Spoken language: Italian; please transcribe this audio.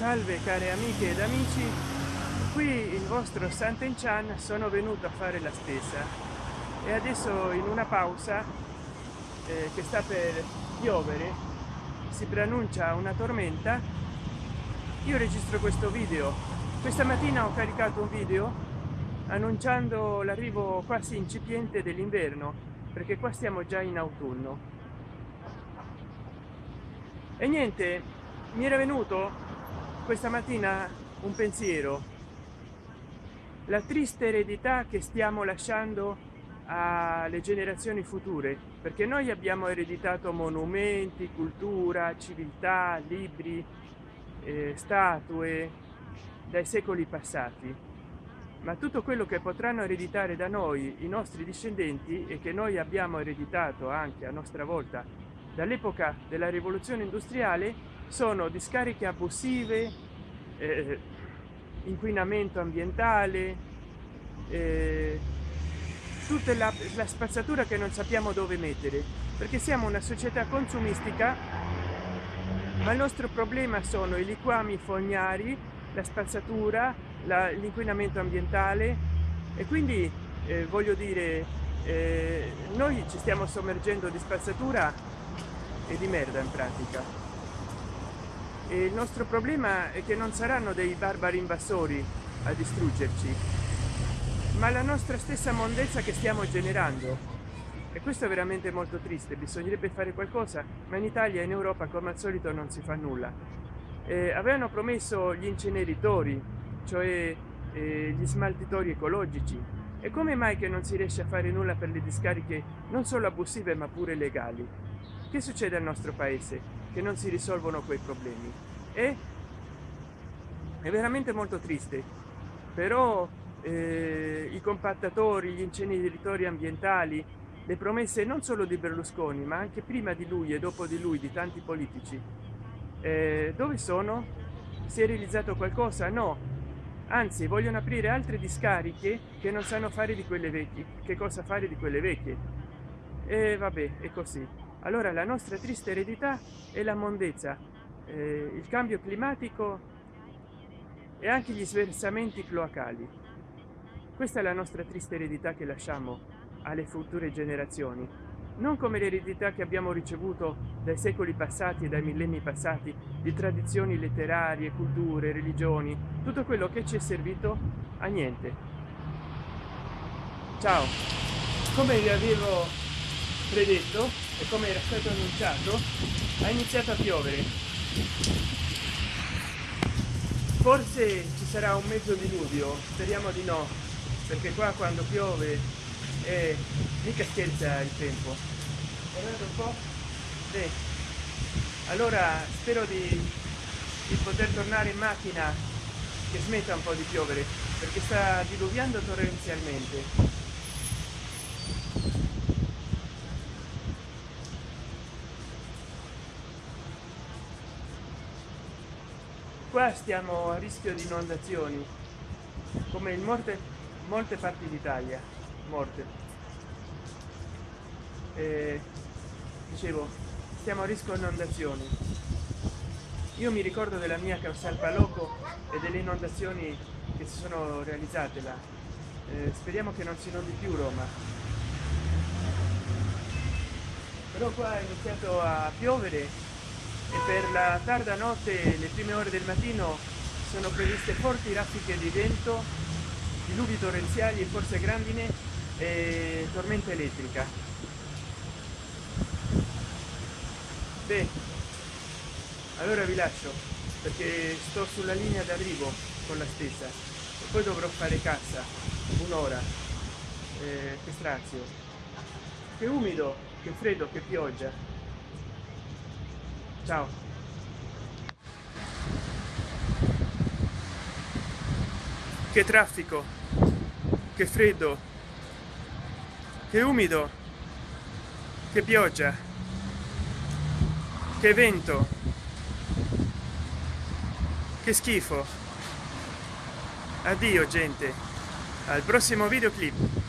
salve care amiche ed amici. Qui il vostro Santen Chan sono venuto a fare la spesa. E adesso in una pausa eh, che sta per piovere si preannuncia una tormenta. Io registro questo video. Questa mattina ho caricato un video annunciando l'arrivo quasi incipiente dell'inverno perché qua stiamo già in autunno. E niente mi era venuto questa mattina un pensiero. La triste eredità che stiamo lasciando alle generazioni future perché noi abbiamo ereditato monumenti cultura civiltà libri eh, statue dai secoli passati. Ma tutto quello che potranno ereditare da noi i nostri discendenti e che noi abbiamo ereditato anche a nostra volta dall'epoca della rivoluzione industriale sono discariche abusive eh, inquinamento ambientale eh, tutta la, la spazzatura che non sappiamo dove mettere perché siamo una società consumistica ma il nostro problema sono i liquami fognari la spazzatura l'inquinamento ambientale. E quindi eh, voglio dire eh, noi ci stiamo sommergendo di spazzatura e di merda in pratica e il nostro problema è che non saranno dei barbari invasori a distruggerci ma la nostra stessa mondezza che stiamo generando. E questo è veramente molto triste. Bisognerebbe fare qualcosa ma in italia e in europa come al solito non si fa nulla. Eh, avevano promesso gli inceneritori cioè eh, gli smaltitori ecologici. E come mai che non si riesce a fare nulla per le discariche non solo abusive ma pure legali? Che succede al nostro paese che non si risolvono quei problemi. E è veramente molto triste. Però eh, i compattatori gli inceneritori ambientali le promesse non solo di berlusconi ma anche prima di lui e dopo di lui di tanti politici eh, dove sono? Si è realizzato qualcosa? No. Anzi vogliono aprire altre discariche che non sanno fare di quelle vecchie che cosa fare di quelle vecchie. E vabbè è così allora la nostra triste eredità è la mondezza eh, il cambio climatico e anche gli sversamenti cloacali. Questa è la nostra triste eredità che lasciamo alle future generazioni. Non come l'eredità che abbiamo ricevuto dai secoli passati e dai millenni passati di tradizioni letterarie culture religioni tutto quello che ci è servito a niente. Ciao. Come vi avevo predetto e come era stato annunciato ha iniziato a piovere. Forse ci sarà un mezzo diluvio speriamo di no perché qua quando piove è mica scherza il tempo. Guardate un po' Beh, allora spero di, di poter tornare in macchina che smetta un po' di piovere perché sta diluviando torrenzialmente qua stiamo a rischio di inondazioni come in molte molte parti d'italia morte e, dicevo stiamo a rischio inondazioni. Io mi ricordo della mia Causal Paloco e delle inondazioni che si sono realizzate là. Eh, speriamo che non si inondi più Roma. Però qua è iniziato a piovere e per la tarda notte le prime ore del mattino sono previste forti raffiche di vento diluvi torrenziali e forse grandine e tormenta elettrica. Beh allora vi lascio perché sto sulla linea d'arrivo con la stessa e poi dovrò fare cassa un'ora. Eh, che strazio. Che umido che freddo che pioggia ciao. Che traffico. Che freddo. Che umido. Che pioggia. Che vento. Che schifo. Addio gente. Al prossimo videoclip